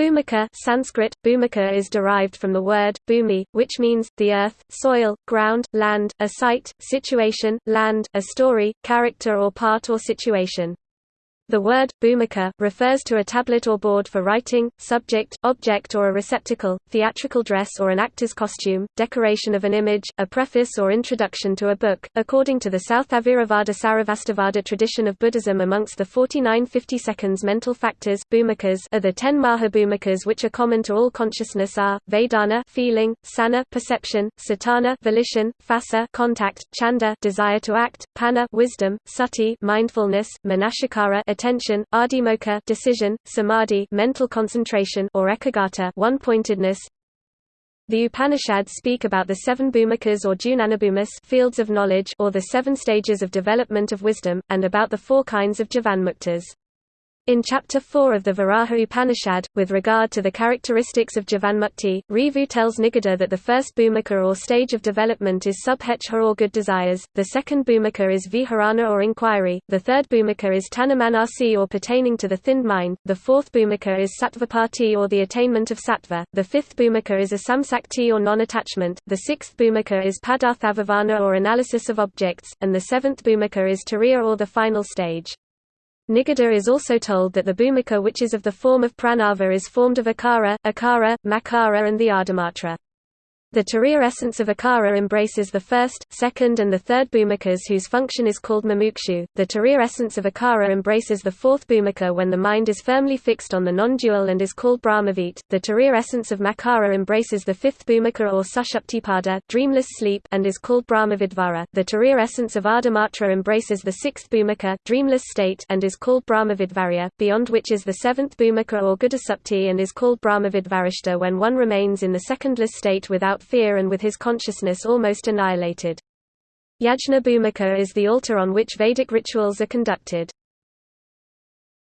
Bhumika Sanskrit, Bhumika is derived from the word, bhumi, which means, the earth, soil, ground, land, a site, situation, land, a story, character or part or situation. The word, bhumika, refers to a tablet or board for writing, subject, object or a receptacle, theatrical dress or an actor's costume, decoration of an image, a preface or introduction to a book. According to the Sthaviravada Sarvastivada tradition of Buddhism amongst the 49 50 mental factors bhumikas are the 10 mahabhumikas which are common to all consciousness are, Vedana feeling, Sana perception, Cetana volition, Phassa contact, Chanda desire to act, Panna wisdom, Sati mindfulness, Manasikara attention, adhimokkha decision, samadhi mental concentration or ekaggata one-pointedness. The Upanishads speak about the seven bhumikas or jnanabhumis fields of knowledge or the seven stages of development of wisdom, and about the four kinds of jivanmuktas. In Chapter 4 of the Varaha Upanishad, with regard to the characteristics of Jivanmukti, Ribhu tells Nidagha that the first bhumika or stage of development is subhechha or good desires, the second bhumika is vicharana or inquiry, the third bhumika is tanumanasi or pertaining to the thinned mind, the fourth bhumika is sattvapati or the attainment of sattva, the fifth bhumika is asamsakti or non-attachment, the sixth bhumika is padarthabhavana or analysis of objects, and the seventh bhumika is turiya or the final stage. Nidagha is also told that the bhumika which is of the form of pranava is formed of akara, ukara, makara and the ardhamatra. The Turiya essence of Akara embraces the first, second and the third bhumikas whose function is called mumukshu. The Turiya essence of Ukara embraces the fourth bhumika when the mind is firmly fixed on the non-dual and is called Brahmavit. The Turiya essence of Makara embraces the fifth bhumika or Sushuptipada, dreamless sleep, and is called Brahmavidvara. The Turiya essence of Ardhamatra embraces the sixth bhumika, dreamless state, and is called Brahmavidvarya, beyond which is the seventh bhumika or Gudasupti and is called Brahmavidvarishta when one remains in the secondless state without without fear and with his consciousness almost annihilated. Yajna Bhumika is the altar on which Vedic rituals are conducted.